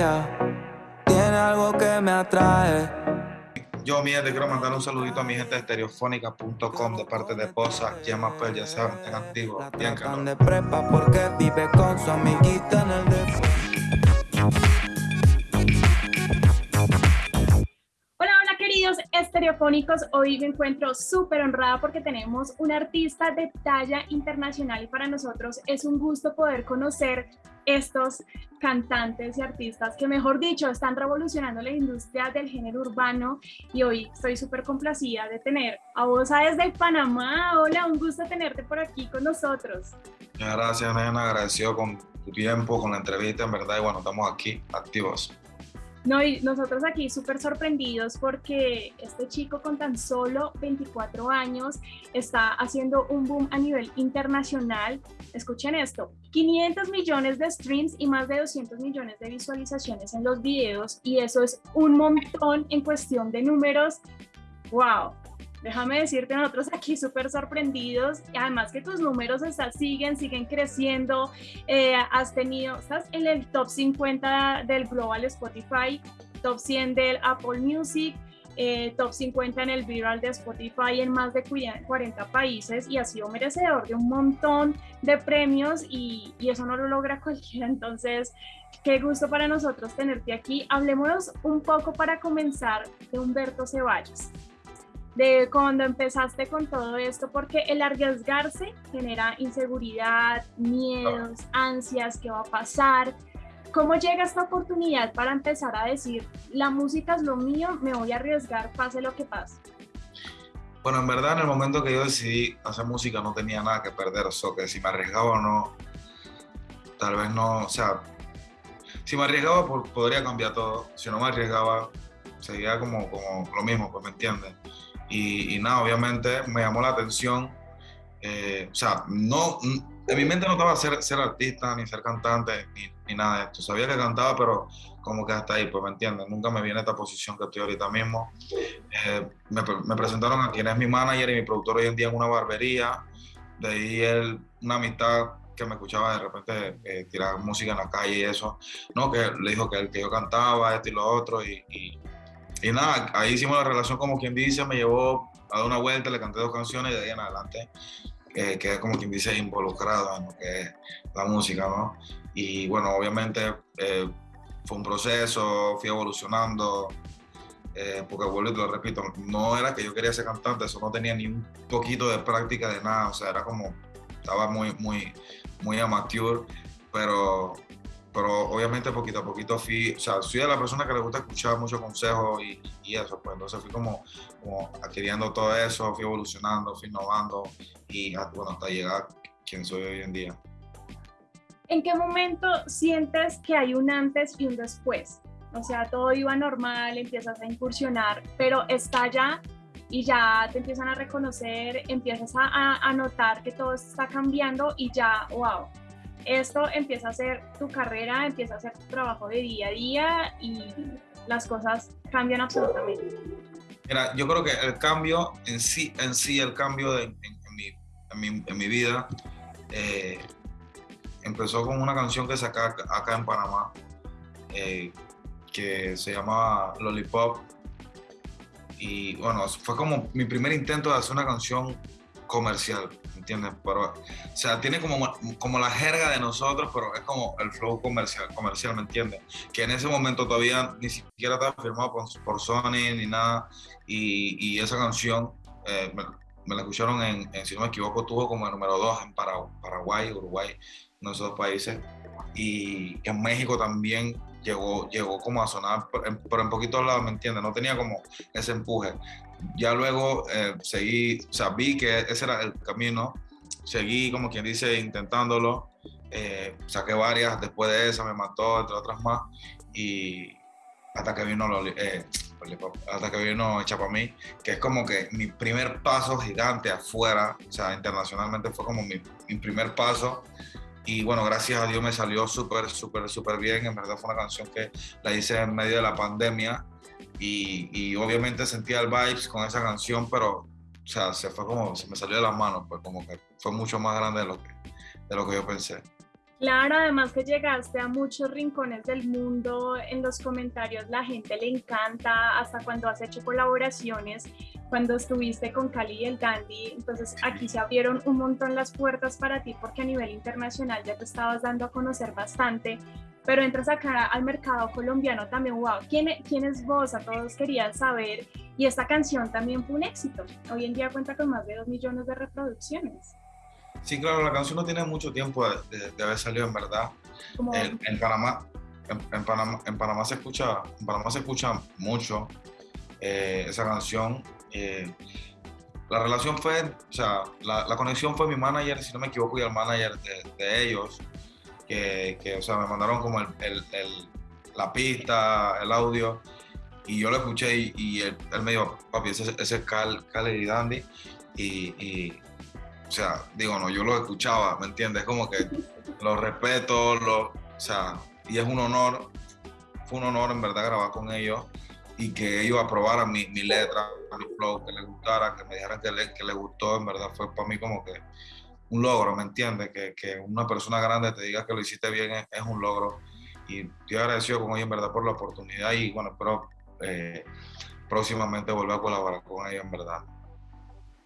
ella tiene algo que me atrae. Yo, mi gente, quiero mandar un saludito a mi gente de estereofónica.com de parte de Posa, Llama pues, ya saben, estén activos, bien no. de prepa porque vive con su amiguita en el hoy me encuentro súper honrada porque tenemos un artista de talla internacional y para nosotros es un gusto poder conocer estos cantantes y artistas que mejor dicho están revolucionando la industria del género urbano y hoy estoy súper complacida de tener a vos desde Panamá. Hola, un gusto tenerte por aquí con nosotros. Muchas gracias, nena, agradecido con tu tiempo, con la entrevista, en verdad, y bueno, estamos aquí, activos. No, y nosotros aquí súper sorprendidos porque este chico con tan solo 24 años está haciendo un boom a nivel internacional. Escuchen esto, 500 millones de streams y más de 200 millones de visualizaciones en los videos y eso es un montón en cuestión de números. ¡Wow! Déjame decirte, nosotros aquí súper sorprendidos, y además que tus números estás, siguen, siguen creciendo, eh, has tenido, estás en el top 50 del Global Spotify, top 100 del Apple Music, eh, top 50 en el viral de Spotify en más de 40 países y ha sido merecedor de un montón de premios y eso no lo logra cualquiera, entonces qué gusto para nosotros tenerte aquí. Hablemos un poco para comenzar de Humberto Ceballos de cuando empezaste con todo esto, porque el arriesgarse genera inseguridad, miedos, ansias, qué va a pasar. ¿Cómo llega esta oportunidad para empezar a decir, la música es lo mío, me voy a arriesgar, pase lo que pase? Bueno, en verdad, en el momento que yo decidí hacer música no tenía nada que perder, o sea, que si me arriesgaba o no, tal vez no, o sea, si me arriesgaba podría cambiar todo, si no me arriesgaba, seguía como, como lo mismo, pues me entiendes. Y, nada, obviamente me llamó la atención. Eh, o sea, no, en mi mente no estaba ser, ser artista, ni ser cantante, ni, ni, nada de esto. Sabía que cantaba, pero como que hasta ahí, pues me entiendes. Nunca me viene esta posición que estoy ahorita mismo. Eh, me, me, presentaron a quien es mi manager y mi productor hoy en día en una barbería. De ahí él, una amistad que me escuchaba de repente eh, tirar música en la calle y eso. No, que le dijo que, que yo cantaba, esto y lo otro. y, y y nada, ahí hicimos la relación como quien dice, me llevó a dar una vuelta, le canté dos canciones y de ahí en adelante eh, quedé como quien dice involucrado en lo que es la música, ¿no? Y bueno, obviamente eh, fue un proceso, fui evolucionando, eh, porque vuelvo y te lo repito, no era que yo quería ser cantante, eso no tenía ni un poquito de práctica de nada, o sea, era como, estaba muy, muy, muy amateur, pero pero obviamente poquito a poquito fui, o sea, soy de la persona que le gusta escuchar muchos consejos y, y, eso, pues entonces fui como, como adquiriendo todo eso, fui evolucionando, fui innovando y bueno, hasta llegar quien soy hoy en día. ¿En qué momento sientes que hay un antes y un después? O sea, todo iba normal, empiezas a incursionar, pero estalla y ya te empiezan a reconocer, empiezas a, a notar que todo está cambiando y ya, wow, esto empieza a ser tu carrera, empieza a ser tu trabajo de día a día y las cosas cambian absolutamente. Yo creo que el cambio en sí, en sí el cambio mi, en, mi, vida eh, empezó con una canción que saqué acá en Panamá, eh, que se llama Lollipop. Y bueno, fue como mi primer intento de hacer una canción comercial, ¿entiendes? Pero, o sea, tiene como, como la jerga de nosotros, pero es como el flow comercial, comercial, ¿me entiendes? Que en ese momento todavía ni siquiera estaba firmado por, Sony ni nada, y, y esa canción eh, me, la escucharon en, si no me equivoco, tuvo como el número 2 en Paraguay, Uruguay, en esos dos países, y en México también llegó, llegó como a sonar, en, pero en poquitos lados, ¿me entiendes? No tenía como ese empuje. Ya luego eh, seguí, o sea, vi que ese era el camino, seguí, como quien dice, intentándolo, eh, saqué varias, después de esa me mató, entre otras más, y hasta que vino, eh, hasta que vino Hecha para mí, que es como que mi primer paso gigante afuera, o sea, internacionalmente fue como mi, mi primer paso, y bueno, gracias a Dios me salió súper, súper, súper bien. En verdad fue una canción que la hice en medio de la pandemia y, y, obviamente sentía el vibes con esa canción, pero o sea, se fue como, se me salió de las manos, pues como que fue mucho más grande de lo que, de lo que yo pensé. Claro, además que llegaste a muchos rincones del mundo, en los comentarios la gente le encanta, hasta cuando has hecho colaboraciones, cuando estuviste con Cali y el Dandy, entonces aquí se abrieron un montón las puertas para ti porque a nivel internacional ya te estabas dando a conocer bastante, pero entras acá al mercado colombiano también, wow, ¿quién, quién es vos? A todos querían saber y esta canción también fue un éxito, hoy en día cuenta con más de dos millones de reproducciones. Sí, claro, la canción no tiene mucho tiempo de, haber salido en verdad. En, Panamá, en, Panamá, en Panamá se escucha, en Panamá se escucha mucho eh, esa canción. Eh, la relación fue, o sea, la, la, conexión fue mi manager, si no me equivoco, y el manager de, ellos, que, que, o sea, me mandaron como el, el, la pista, el audio, y yo lo escuché y, él, me dijo, papi, ese, ese es Cal, y Dandy, y o sea, digo, no, yo lo escuchaba, ¿me entiendes? Como que lo respeto, lo, o sea, y es un honor, fue un honor en verdad grabar con ellos y que ellos aprobaran mi, mi letra, mi flow, que les gustara, que me dijeran que, le, que les gustó, en verdad fue para mí como que un logro, ¿me entiendes? Que, que una persona grande te diga que lo hiciste bien es, un logro. Y estoy agradecido con ellos, en verdad, por la oportunidad y bueno, espero eh, próximamente volver a colaborar con ellos, en verdad.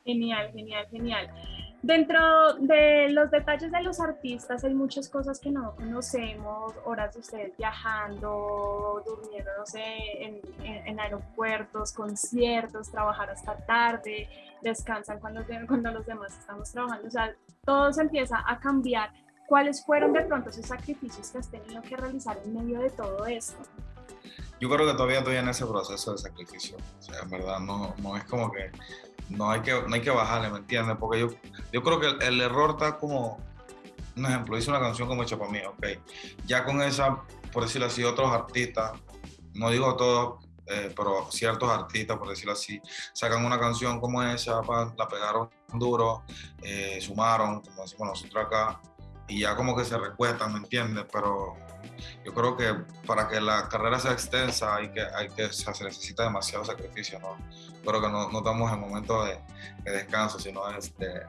Genial, genial, genial. Dentro de los detalles de los artistas hay muchas cosas que no conocemos, horas de ustedes viajando, durmiendo, no sé, en, aeropuertos, conciertos, trabajar hasta tarde, descansan cuando, cuando los demás estamos trabajando, o sea, todo se empieza a cambiar. ¿Cuáles fueron de pronto esos sacrificios que has tenido que realizar en medio de todo esto? Yo creo que todavía estoy en ese proceso de sacrificio, o sea, en verdad no, no es como que no hay que, no hay que bajarle, ¿me entiendes? Porque yo, yo creo que el, error está como, un ejemplo, hice una canción como hecha para mí, ok. Ya con esa, por decirlo así, otros artistas, no digo todos, eh, pero ciertos artistas, por decirlo así, sacan una canción como esa, la pegaron duro, eh, sumaron, como decimos nosotros acá, y ya como que se recuestan, ¿me entiendes? Pero yo creo que para que la carrera sea extensa hay que, hay que se necesita demasiado sacrificio, ¿no? Creo que no, no estamos en momento de, descanso, sino de,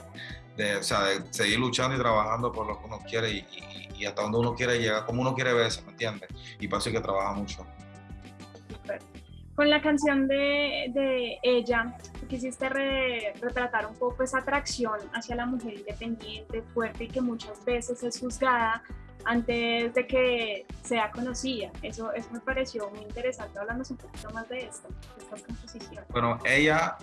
de, o sea, de seguir luchando y trabajando por lo que uno quiere y, hasta donde uno quiere llegar, como uno quiere verse, ¿me entiendes? Y para eso hay que trabajar mucho. Con la canción de, de ella, quisiste retratar un poco esa atracción hacia la mujer independiente, fuerte y que muchas veces es juzgada antes de que sea conocida. Eso, eso me pareció muy interesante. Hablamos un poquito más de esto, de estas composiciones. Bueno, ella,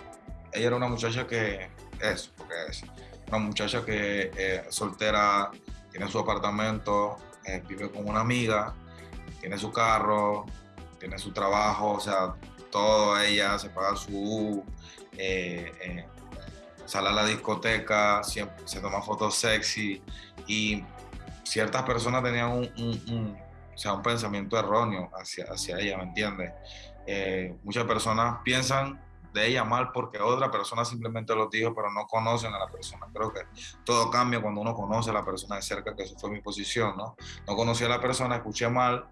ella era una muchacha que es, porque es una muchacha que eh, soltera, tiene su apartamento, eh, vive con una amiga, tiene su carro, tiene su trabajo, o sea, todo ella se paga su eh, sale a la discoteca, siempre se toma fotos sexy y ciertas personas tenían un, o sea, un pensamiento erróneo hacia, hacia ella, ¿me entiendes? Eh, muchas personas piensan de ella mal porque otra persona simplemente lo dijo, pero no conocen a la persona. Creo que todo cambia cuando uno conoce a la persona de cerca, que eso fue mi posición, ¿no? No conocí a la persona, escuché mal,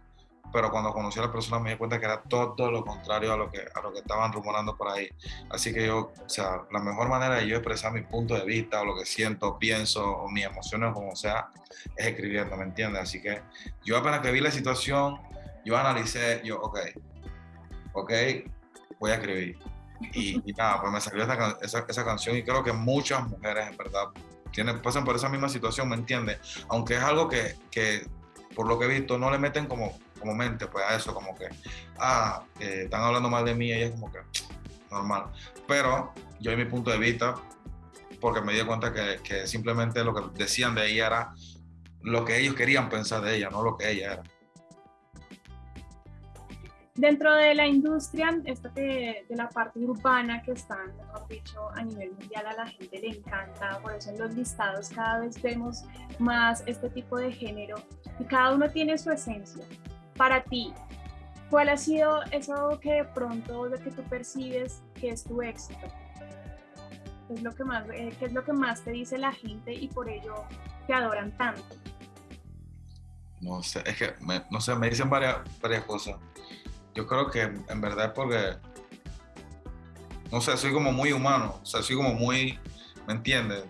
pero cuando conocí a la persona me di cuenta que era todo lo contrario a lo que, a lo que estaban rumorando por ahí. Así que yo, o sea, la mejor manera de yo expresar mi punto de vista o lo que siento, pienso o mis emociones, como sea, es escribiendo, ¿me entiendes? Así que yo apenas que vi la situación, yo analicé, yo, ok, ok, voy a escribir. Y, nada, pues me salió esa, esa, esa, canción y creo que muchas mujeres, en verdad, tienen, pasan por esa misma situación, ¿me entiendes? Aunque es algo que, que, por lo que he visto, no le meten como como mente pues a eso, como que, ah, están hablando mal de mí y es como que normal. Pero yo en mi punto de vista, porque me di cuenta que, que, simplemente lo que decían de ella era lo que ellos querían pensar de ella, no lo que ella era. Dentro de la industria, esta de, de, la parte urbana que está, mejor dicho, a nivel mundial a la gente le encanta, por eso en los listados cada vez vemos más este tipo de género y cada uno tiene su esencia para ti, ¿cuál ha sido eso que de pronto lo que tú percibes que es tu éxito? ¿Qué es lo que más, eh, es lo que más te dice la gente y por ello te adoran tanto? No sé, es que, no sé, me dicen varias, varias cosas. Yo creo que en verdad porque, no sé, soy como muy humano, o sea, soy como muy, ¿me entiendes?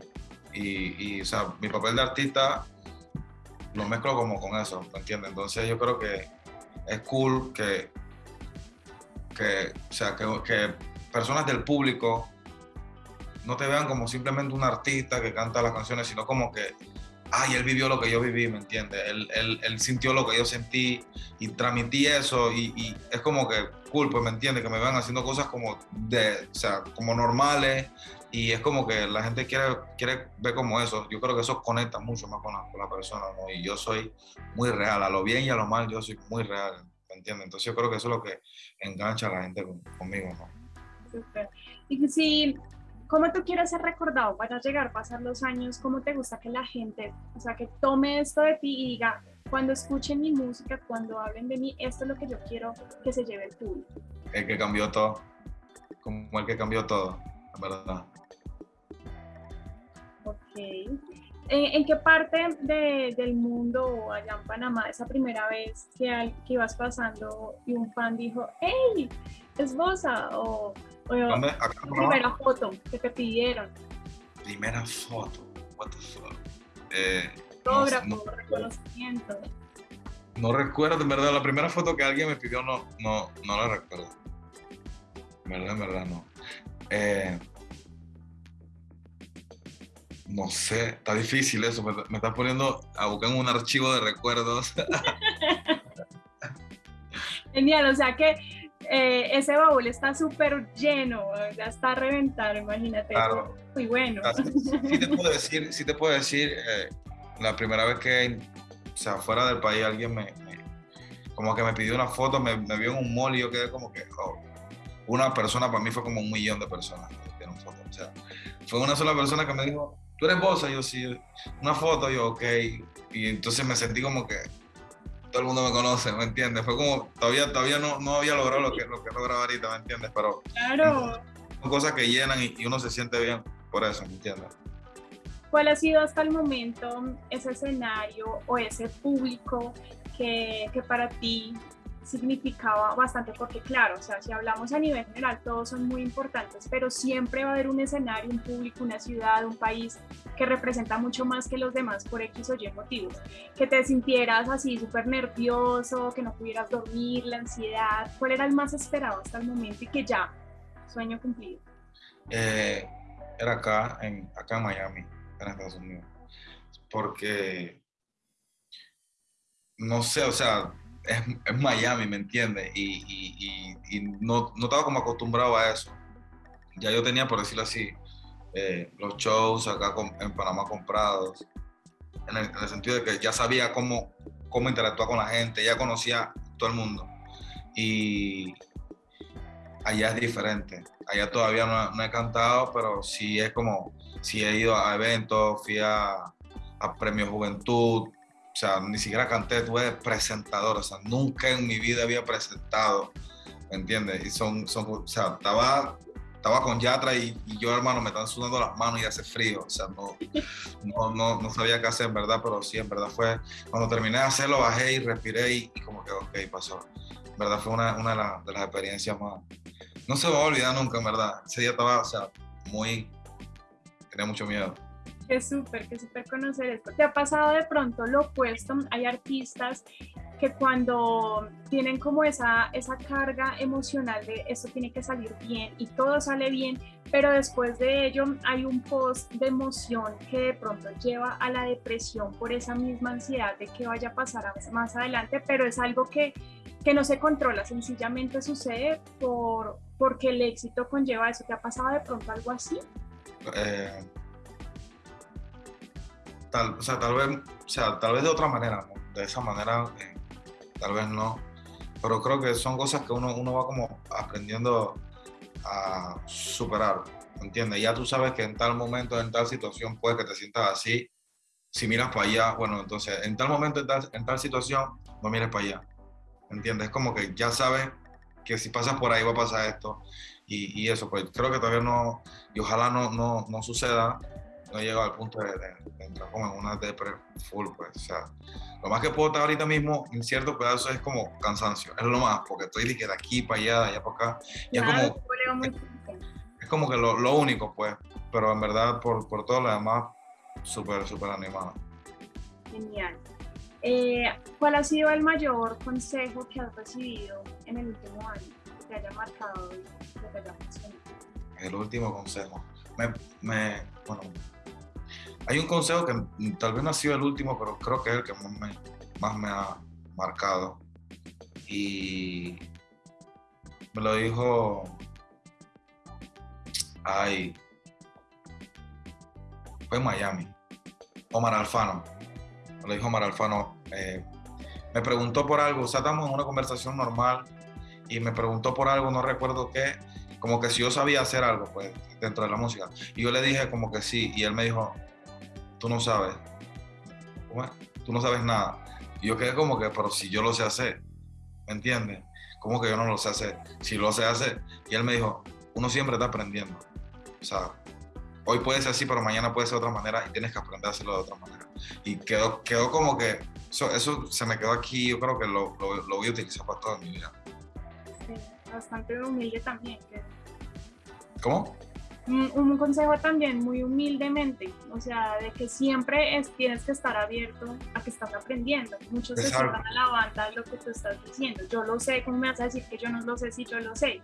Y, y, o sea, mi papel de artista lo mezclo como con eso, ¿me entiendes? Entonces yo creo que es cool que, que o sea, que, que personas del público no te vean como simplemente un artista que canta las canciones, sino como que, ay, él vivió lo que yo viví, ¿me entiendes? Él, él, él, sintió lo que yo sentí y transmití eso y, y, es como que cool, pues, ¿me entiendes? Que me vean haciendo cosas como de, o sea, como normales y es como que la gente quiere, quiere ver como eso. Yo creo que eso conecta mucho más con la, con la persona, ¿no? Y yo soy muy real, a lo bien y a lo mal yo soy muy real, ¿me entiendes? Entonces yo creo que eso es lo que engancha a la gente conmigo, ¿no? Súper. Y si ¿Cómo tú quieres ser recordado para llegar pasar los años? ¿Cómo te gusta que la gente, o sea, que tome esto de ti y diga, cuando escuchen mi música, cuando hablen de mí, esto es lo que yo quiero que se lleve el público? El que cambió todo, como el que cambió todo, la verdad. Ok. ¿En qué parte de, del mundo o allá en Panamá, esa primera vez que, que ibas pasando y un fan dijo, hey, es Bosa? O ¿Dónde? Acá primera foto que te pidieron. Primera foto. What the fuck. Eh, Autógrafo, no, reconocimiento. No recuerdo, en verdad, la primera foto que alguien me pidió no, no, no la recuerdo. En verdad, en verdad, no. Eh, no sé, está difícil eso, me, me estás poniendo a buscar en un archivo de recuerdos. Genial, o sea que eh, ese baúl está súper lleno, ya está a reventar, imagínate. Muy bueno. Sí te puedo decir, sí te puedo decir eh, la primera vez que, o sea, fuera del país alguien me, como que me pidió una foto, me, vio en un mall y yo quedé como que, oh, una persona para mí fue como un millón de personas que me foto. O sea, fue una sola persona que me dijo, tú eres vos, yo sí, una foto, yo, ok. Y entonces me sentí como que, todo el mundo me conoce, ¿me entiendes? Fue como, todavía, todavía no, no había logrado lo que, lo que he logrado ahorita, ¿me entiendes? Pero claro. son cosas que llenan y, uno se siente bien por eso, ¿me entiendes? ¿Cuál ha sido hasta el momento ese escenario o ese público que, que para ti significaba bastante porque claro, o sea, si hablamos a nivel general, todos son muy importantes, pero siempre va a haber un escenario, un público, una ciudad, un país que representa mucho más que los demás por X o Y motivos. Que te sintieras así súper nervioso, que no pudieras dormir, la ansiedad, ¿cuál era el más esperado hasta el momento y que ya, sueño cumplido? Eh, era acá en, acá en Miami, en Estados Unidos, porque no sé, o sea, es, es Miami, ¿me entiendes? Y, no, no, estaba como acostumbrado a eso. Ya yo tenía, por decirlo así, eh, los shows acá en Panamá comprados, en el, en el, sentido de que ya sabía cómo, cómo interactuar con la gente, ya conocía todo el mundo. Y allá es diferente. Allá todavía no, no he cantado, pero sí es como, sí he ido a eventos, fui a, a Premio Juventud, o sea, ni siquiera canté, tuve presentador, o sea, nunca en mi vida había presentado, ¿me entiendes? Y son, son o sea, estaba, estaba con Yatra y, y, yo, hermano, me están sudando las manos y hace frío, o sea, no, no, no, no, sabía qué hacer, en verdad, pero sí, en verdad fue, cuando terminé de hacerlo, bajé y respiré y, y como que, ok, pasó. En verdad fue una, una de, la, de, las experiencias más, no se va a olvidar nunca, en verdad. Ese día estaba, o sea, muy, tenía mucho miedo. Qué súper, qué súper conocer esto. ¿Te ha pasado de pronto lo opuesto? Hay artistas que cuando tienen como esa, esa carga emocional de esto tiene que salir bien y todo sale bien, pero después de ello hay un post de emoción que de pronto lleva a la depresión por esa misma ansiedad de que vaya a pasar más adelante, pero es algo que, que no se controla, sencillamente sucede por, porque el éxito conlleva eso. ¿Te ha pasado de pronto algo así? Eh, tal, o sea, tal vez, o sea, tal vez de otra manera, ¿no? de esa manera, eh, tal vez no, pero creo que son cosas que uno, uno va como aprendiendo a superar, ¿entiendes? Ya tú sabes que en tal momento, en tal situación, puede que te sientas así, si miras para allá, bueno, entonces, en tal momento, en tal, en tal situación, no mires para allá, ¿entiendes? Es como que ya sabes que si pasas por ahí va a pasar esto, y, y eso, pues creo que todavía no, y ojalá no, no, no suceda, no he llegado al punto de, de, de, entrar como en una depre full, pues, o sea, lo más que puedo estar ahorita mismo en ciertos pedazos es como cansancio, es lo más, porque estoy de aquí para allá, de allá para acá, y es como, es, es, como que lo, lo, único, pues, pero en verdad por, por todo lo demás, súper, súper animado. Genial. Eh, ¿Cuál ha sido el mayor consejo que has recibido en el último año que te haya marcado y que te haya funcionado? El último consejo. Me, me, bueno, hay un consejo que tal vez no ha sido el último, pero creo que es el que más me, más me ha marcado. Y me lo dijo. Ay. Fue en Miami. Omar Alfano. Me lo dijo Omar Alfano. eh, me preguntó por algo. O sea, estamos en una conversación normal y me preguntó por algo, no recuerdo qué. Como que si yo sabía hacer algo, pues, dentro de la música. Y yo le dije como que sí. Y él me dijo, tú no sabes. ¿Cómo es? Tú no sabes nada. Y yo quedé como que, pero si yo lo sé hacer, ¿me entiendes? Como que yo no lo sé hacer. Si lo sé hacer. Y él me dijo, uno siempre está aprendiendo. O sea, hoy puede ser así, pero mañana puede ser de otra manera y tienes que aprender a hacerlo de otra manera. Y quedó, quedó como que, eso, eso se me quedó aquí, yo creo que lo, lo, lo voy a utilizar para toda mi vida. Sí, bastante humilde también. ¿Cómo? Un, consejo también muy humildemente, o sea, de que siempre es, tienes que estar abierto a que estás aprendiendo. Muchos se cierran a la banda lo que tú estás diciendo. Yo lo sé, ¿cómo me vas a decir que yo no lo sé si yo lo sé?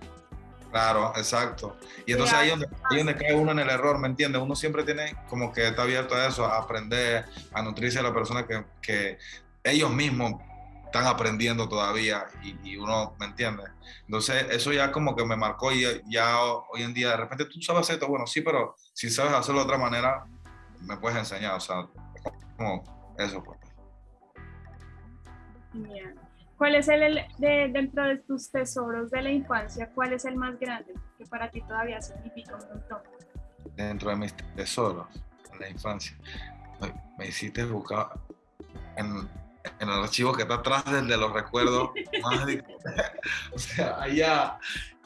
Claro, exacto. Y entonces ahí es donde, ahí donde cae uno en el error, ¿me entiendes? Uno siempre tiene como que está abierto a eso, a aprender, a nutrirse de la persona que, que ellos mismos están aprendiendo todavía y, y uno, ¿me entiende? Entonces eso ya como que me marcó y ya hoy en día de repente tú sabes hacer esto, bueno, sí, pero si sabes hacerlo de otra manera, me puedes enseñar, o sea, como eso pues. ¿Cuál es el, el- de, dentro de tus tesoros de la infancia, cuál es el más grande que para ti todavía significa un montón? dentro de mis tesoros en la infancia. Me, me hiciste buscar en, en el archivo que está atrás del de los recuerdos. más de- o sea, allá.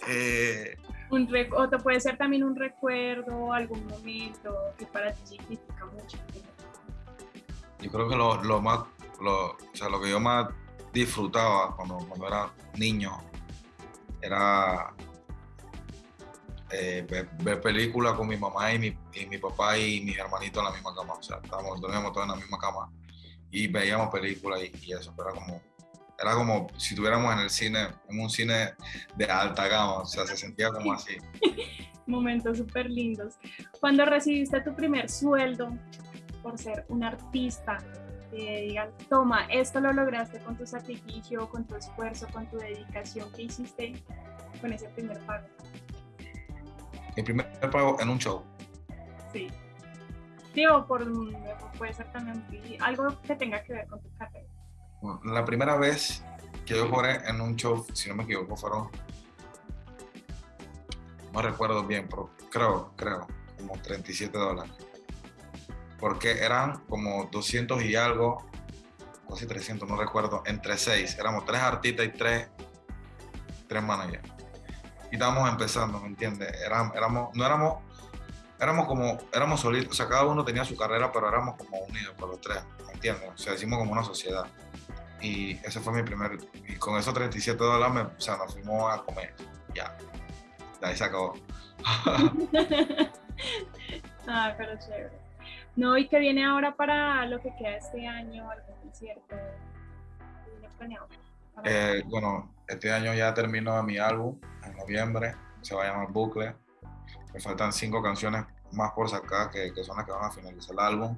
eh, Un o te puede ser también un recuerdo, algún momento que para ti significa mucho. yo creo que lo, lo más, lo, o sea, lo que yo más disfrutaba cuando, cuando era niño era eh, ver, ver películas con mi mamá y mi, y mi papá y mis hermanitos en la misma cama. O sea, estábamos, dormíamos todos en la misma cama y veíamos películas y, y eso. Pero era como, era como si estuviéramos en el cine, en un cine de alta gama. O sea, se sentía como así. Momentos súper lindos. Cuando recibiste tu primer sueldo por ser un artista, que digan, toma, esto lo lograste con tu sacrificio, con tu esfuerzo, con tu dedicación que hiciste con ese primer pago. Mi primer pago en un show. Sí. Digo, por, puede ser también algo que tenga que ver con tu carrera. La primera vez que yo cobré en un show, si no me equivoco, fueron. No recuerdo bien, pero creo, creo, como 37 dólares. Porque eran como 200 y algo, casi 300, no recuerdo, entre seis. Éramos tres artistas y tres, tres managers. Y estábamos empezando, ¿me entiendes? Éramos, éramos, no éramos, éramos como, éramos solitos, o sea, cada uno tenía su carrera, pero éramos como unidos por los tres, ¿me entiendes? O sea, hicimos como una sociedad y ese fue mi primer, y con esos 37 dólares, me- o sea, nos fuimos a comer, ya, de ahí se acabó. ah, pero chévere. No, y que viene ahora para lo que queda este año, algún concierto. ¿Qué viene planeado? Eh, bueno, este año ya terminó mi álbum, en noviembre, se va a llamar Bucle, me faltan cinco canciones más por sacar, que, son las que van a finalizar el álbum,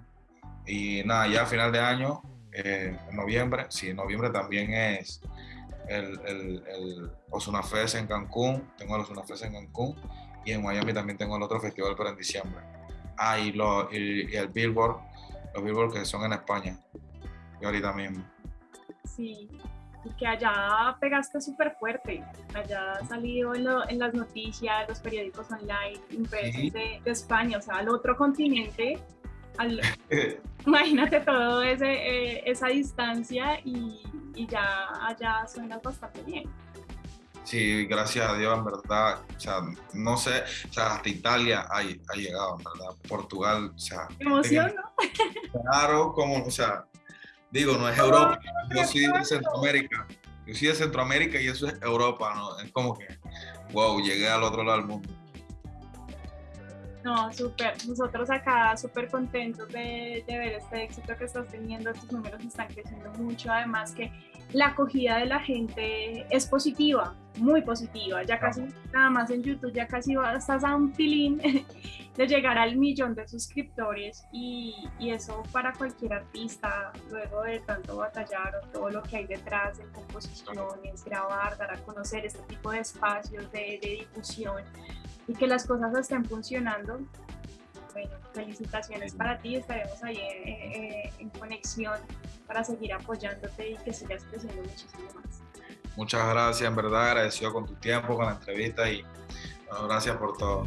y nada, ya a final de año, eh, en noviembre, sí, en noviembre también es el, el, el Ozuna Fest en Cancún, tengo el Ozuna Fest en Cancún, y en Miami también tengo el otro festival, pero en diciembre. Ah, y, lo, y, y el Billboard, los Billboard que son en España, y ahorita mismo. Sí, y que allá pegaste súper fuerte. Allá ha salido en, lo- en las noticias, los periódicos online, impresos Sí. de, de España, o sea, al otro continente. al- imagínate todo ese, eh, esa distancia y, y ya allá suenas bastante bien. Sí, gracias a Dios, en verdad. O sea, no sé, o sea, hasta Italia ha, ha llegado, en verdad. Portugal, o sea, ¿Te emociona? claro, como, o sea, digo, no es Europa. Yo soy de Centroamérica. Yo soy de Centroamérica y eso es Europa, ¿no? Es como que, wow, llegué al otro lado del mundo. No, súper. Nosotros acá súper contentos de, de, ver este éxito que estás teniendo. Tus números están creciendo mucho. Además que la acogida de la gente es positiva, muy positiva. Ya casi, nada más en YouTube, ya casi estás a un filín de llegar al millón de suscriptores y, y, eso para cualquier artista, luego de tanto batallar o todo lo que hay detrás de composiciones, grabar, dar a conocer este tipo de espacios de, de difusión y que las cosas estén funcionando. Bueno, felicitaciones para ti, estaremos ahí en, en conexión para seguir apoyándote y que sigas creciendo muchísimo más. Muchas gracias, en verdad, agradecido con tu tiempo, con la entrevista y gracias por todo.